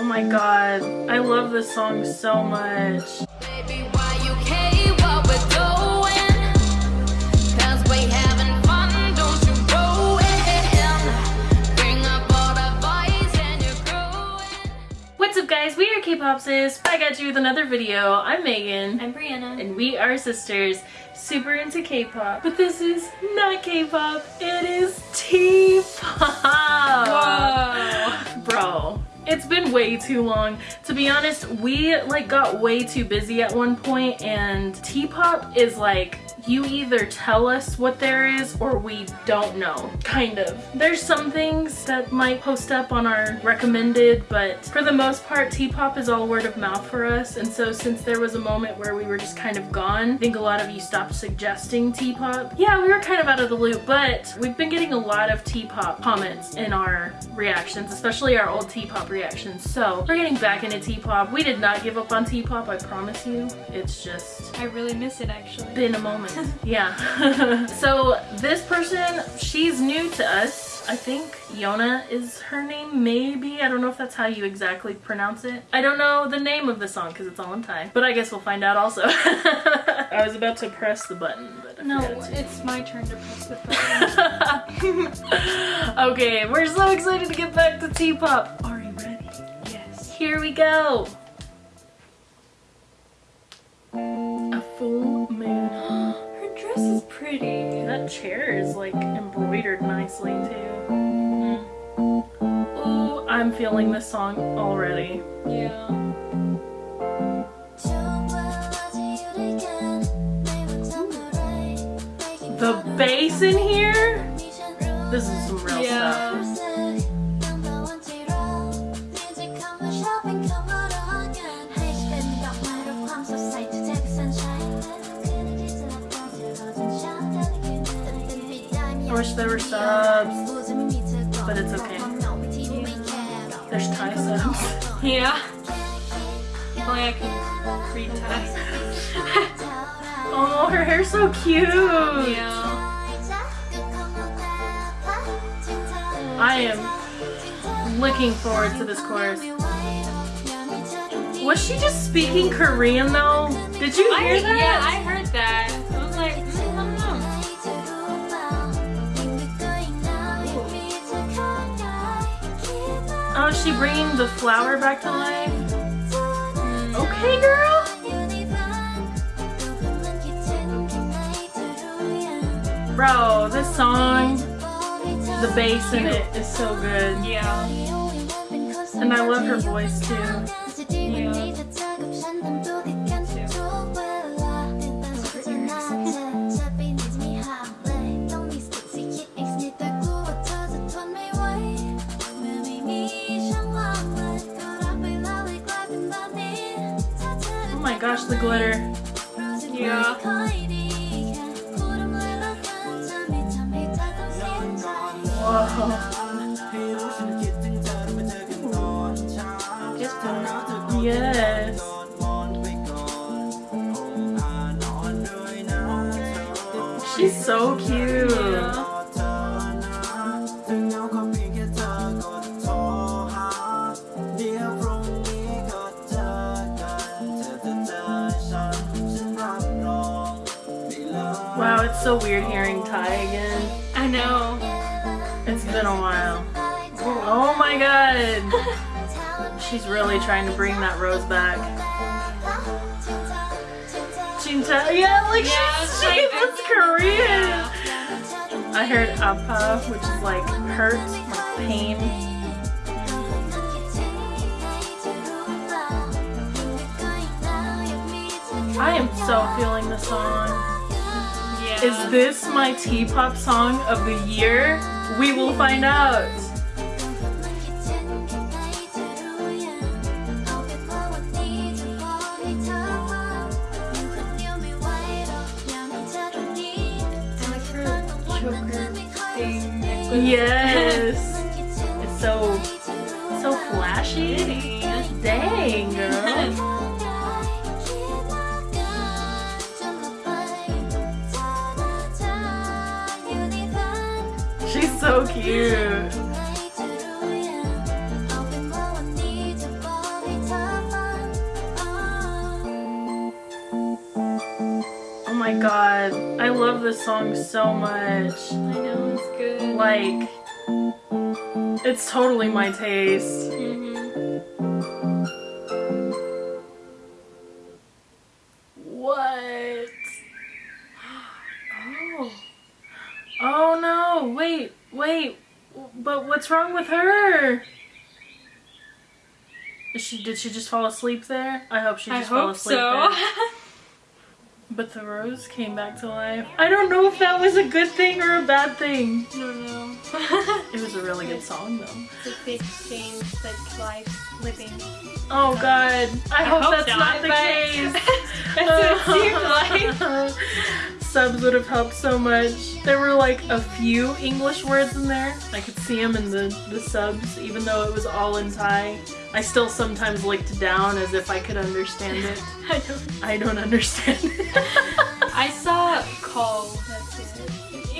Oh my god, I love this song so much. Baby, why you care what we're doing? 'Cause we having fun, don't you ruin. Bring up all the boys and you're growing. What's up guys, we are K-Popsis, back at you with another video. I'm Megan. I'm Brianna. and we are sisters super into k-pop but this is not k-pop it is t-pop Whoa. bro it's been way too long. To be honest we like got way too busy at one point and t-pop is like you either tell us what there is or we don't know kind of. There's some things that might post up on our recommended but for the most part t-pop is all word of mouth for us. And so since there was a moment where we were just kind of gone i think a lot of you stopped suggesting t-pop. Yeah we were kind of out of the loop but we've been getting a lot of t-pop comments in our reactions especially our old t-pop reactions. So we're getting back into t-pop. We did not give up on t-pop i promise you. It's just I really miss it actually. been a moment. yeah. so this person, she's new to us. I think Yona is her name, maybe. I don't know if that's how you exactly pronounce it. I don't know the name of the song because it's all in Thai, but I guess we'll find out also. I was about to press the button, but I No, forgot it's my turn to press the button. okay, we're so excited to get back to T-pop. Are you ready? yes. Here we go. A full That chair is like embroidered nicely too. Hmm. Ooh, I'm feeling this song already. Yeah. The bass in here? This is some real Yeah. stuff. There were subs, but it's okay. There's Thai subs. Yeah. Only I could read Thai. Oh, her hair's so cute. yeah. I am looking forward to this course. Was she just speaking Korean though? Did you I, hear that? yeah, I heard that. Oh, is she bringing the flower back to life? Okay, girl. Bro, this song, the bass in it is so good. Yeah. And I love her voice too. Gosh, the glitter. Yeah. Whoa. Yes. She's so cute. Wow, it's so weird hearing Thai again. I know. It's been a while. Oh my god. She's really trying to bring that rose back. Chinta, yeah, like Yeah, she's, it's she like- was Korean. I heard apa, which is like hurt, like pain. I am so feeling the song. Is this my T-pop song of the year? We will find out. I like her choker thing. Yes. It's so so flashy. Dang, girl. cute. Oh my god, I love this song so much. I know, it's good. Like, it's totally my taste. What's wrong with her? Is she did she just fall asleep there? I hope she I just fell hope asleep so. there. But the rose came back to life. I don't know if that was a good thing or a bad thing. I don't know. It was a really good song though. it's a big change life living. Oh god. I, hope, hope that's not, not, the case. That's what it seemed like. Subs would have helped so much. There were like a few English words in there. I could see them in the, the subs, even though it was all in Thai. I still sometimes looked down as if I could understand it. I don't. I don't understand it. I saw call.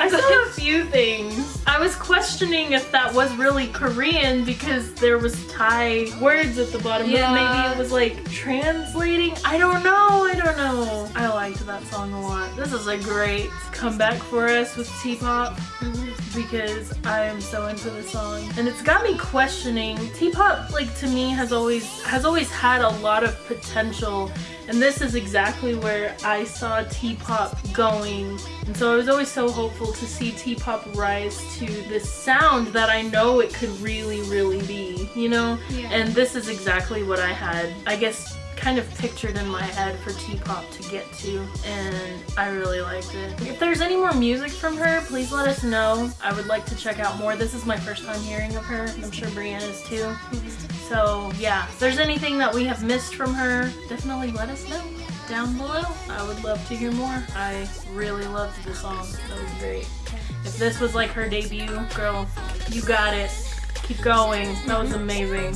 I saw a few things. I was questioning if that was really Korean because there was Thai words at the bottom, Yeah. but maybe it was like translating. I don't know. I don't know. I liked that song a lot. This is a great comeback for us with T-pop mm-hmm. Because I am so into the song, and it's got me questioning. T-pop, like to me, has always has always had a lot of potential, and this is exactly where I saw T-pop going. And so I was always so hopeful to see T-pop rise to this sound that I know it could really, really be. You know, Yeah. and this is exactly what I had. I guess kind of pictured in my head for T-pop to get to and I really liked it. If there's any more music from her, please let us know. I would like to check out more. This is my first time hearing of her. I'm sure Brianna's too. So yeah, if there's anything that we have missed from her, definitely let us know down below. I would love to hear more. I really loved the song. That was great. If this was like her debut, girl, you got it. Keep going. That was mm-hmm. amazing.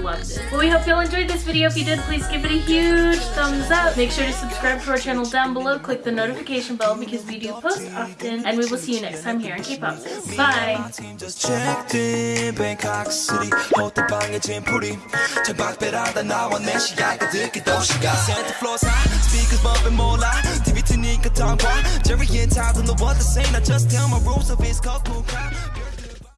Loved it. Well, we hope you all enjoyed this video. If you did, please give it a huge thumbs up. Make sure to subscribe to our channel down below. Click the notification bell because we do post often. And we will see you next time here on K-Pop Sis. Bye!